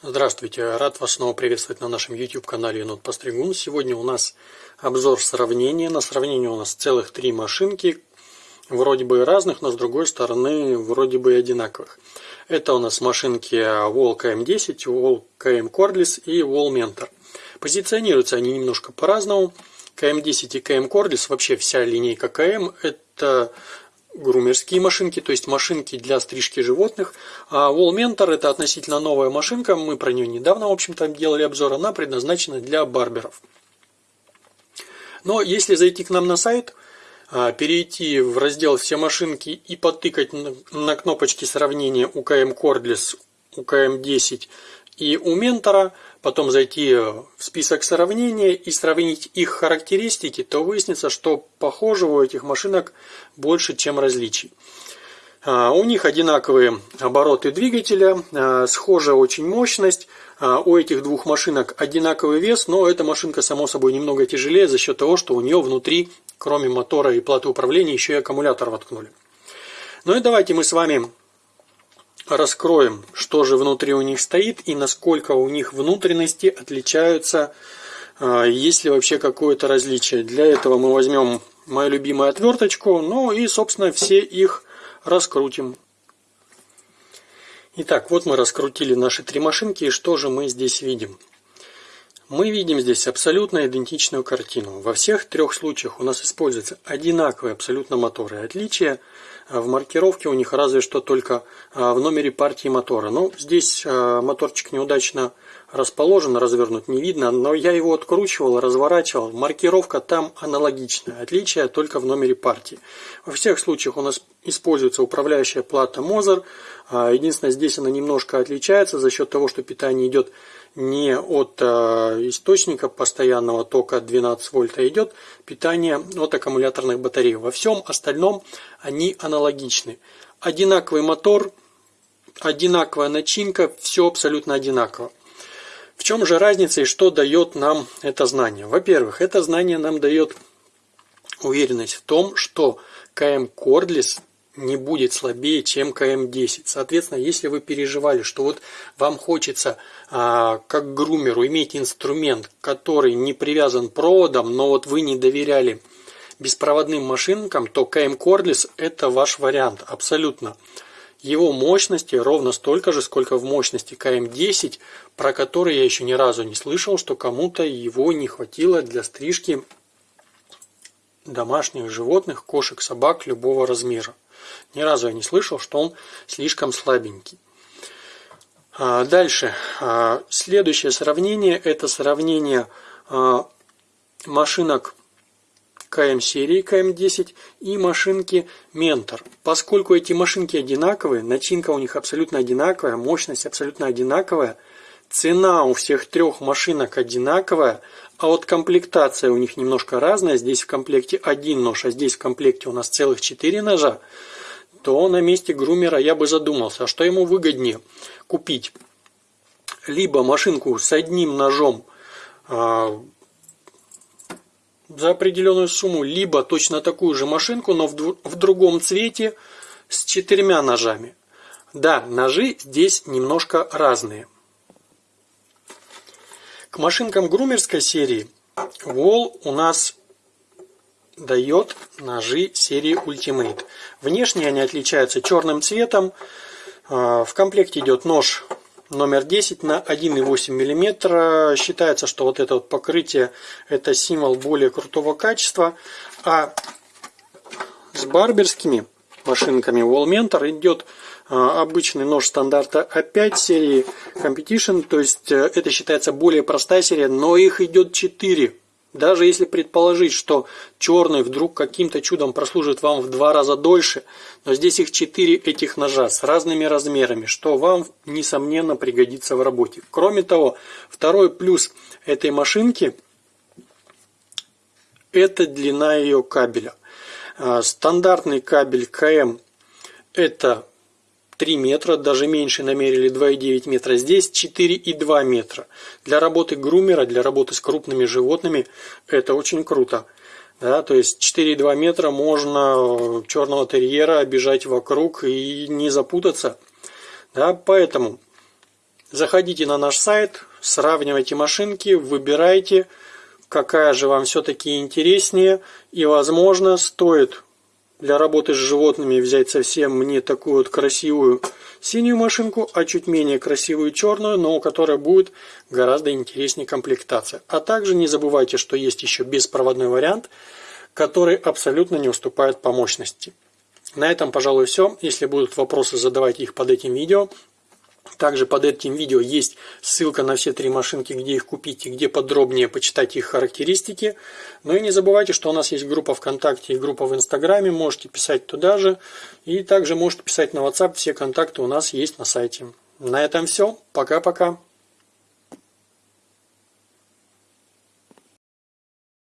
Здравствуйте, рад вас снова приветствовать на нашем YouTube канале Енот Постригун. Сегодня у нас обзор сравнения. На сравнение у нас целых три машинки, вроде бы разных, но с другой стороны вроде бы одинаковых. Это у нас машинки Wall KM10, Wall KM Cordless и Wall Mentor. Позиционируются они немножко по-разному. KM10 и KM Cordless, вообще вся линейка KM, это грумерские машинки, то есть машинки для стрижки животных. А Wall Mentor это относительно новая машинка, мы про нее недавно, в общем-то, делали обзор, она предназначена для барберов. Но если зайти к нам на сайт, а, перейти в раздел «Все машинки» и потыкать на кнопочки сравнения УКМ Cordless, УКМ 10 и у ментора, потом зайти в список сравнения и сравнить их характеристики, то выяснится, что похожего у этих машинок больше, чем различий. А, у них одинаковые обороты двигателя, а, схожая очень мощность. А, у этих двух машинок одинаковый вес, но эта машинка, само собой, немного тяжелее за счет того, что у нее внутри, кроме мотора и платы управления, еще и аккумулятор воткнули. Ну и давайте мы с вами раскроем, что же внутри у них стоит и насколько у них внутренности отличаются, а, есть ли вообще какое-то различие. Для этого мы возьмем мою любимую отверточку, ну и, собственно, все их раскрутим. Итак, вот мы раскрутили наши три машинки, и что же мы здесь видим? Мы видим здесь абсолютно идентичную картину. Во всех трех случаях у нас используются одинаковые абсолютно моторы. Отличие в маркировке у них разве что только а, в номере партии мотора. Ну, здесь а, моторчик неудачно расположен, развернут не видно, но я его откручивал, разворачивал. Маркировка там аналогичная, отличие только в номере партии. Во всех случаях у нас используется управляющая плата Мозер. А, единственное, здесь она немножко отличается за счет того, что питание идет не от источника постоянного тока 12 вольт, а идет питание от аккумуляторных батарей. Во всем остальном они аналогичны. Одинаковый мотор, одинаковая начинка, все абсолютно одинаково. В чем же разница и что дает нам это знание? Во-первых, это знание нам дает уверенность в том, что КМ Cordless не будет слабее, чем КМ10. Соответственно, если вы переживали, что вот вам хочется, а, как грумеру, иметь инструмент, который не привязан проводом, но вот вы не доверяли беспроводным машинкам, то КМ Cordless это ваш вариант, абсолютно. Его мощности ровно столько же, сколько в мощности КМ10, про который я еще ни разу не слышал, что кому-то его не хватило для стрижки домашних животных, кошек, собак любого размера. Ни разу я не слышал, что он слишком слабенький. А, дальше. А, следующее сравнение – это сравнение а, машинок КМ серии КМ10 и машинки Ментор. Поскольку эти машинки одинаковые, начинка у них абсолютно одинаковая, мощность абсолютно одинаковая, цена у всех трех машинок одинаковая, а вот комплектация у них немножко разная. Здесь в комплекте один нож, а здесь в комплекте у нас целых четыре ножа то на месте грумера я бы задумался, а что ему выгоднее купить? Либо машинку с одним ножом а, за определенную сумму, либо точно такую же машинку, но в, в другом цвете с четырьмя ножами. Да, ножи здесь немножко разные. К машинкам грумерской серии Wall у нас дает ножи серии Ultimate. Внешне они отличаются черным цветом. А, в комплекте идет нож номер 10 на 1,8 мм. Считается, что вот это вот покрытие это символ более крутого качества. А с барберскими машинками Wallmentor идет а, обычный нож стандарта А5 серии Competition. То есть э, это считается более простая серия, но их идет 4 даже если предположить, что черный вдруг каким-то чудом прослужит вам в два раза дольше, но здесь их четыре этих ножа с разными размерами, что вам, несомненно, пригодится в работе. Кроме того, второй плюс этой машинки – это длина ее кабеля. А, стандартный кабель КМ – это 3 метра, даже меньше намерили 2,9 метра. Здесь 4,2 метра. Для работы грумера, для работы с крупными животными это очень круто. Да, то есть 4,2 метра можно черного терьера обижать вокруг и не запутаться. Да, поэтому Заходите на наш сайт, сравнивайте машинки, выбирайте, какая же вам все-таки интереснее. И, возможно, стоит для работы с животными взять совсем не такую вот красивую синюю машинку, а чуть менее красивую черную, но у которой будет гораздо интереснее комплектация. А также не забывайте, что есть еще беспроводной вариант, который абсолютно не уступает по мощности. На этом, пожалуй, все. Если будут вопросы, задавайте их под этим видео. Также под этим видео есть ссылка на все три машинки, где их купить и где подробнее почитать их характеристики. Ну и не забывайте, что у нас есть группа ВКонтакте и группа в Инстаграме, можете писать туда же. И также можете писать на WhatsApp, все контакты у нас есть на сайте. На этом все, пока-пока.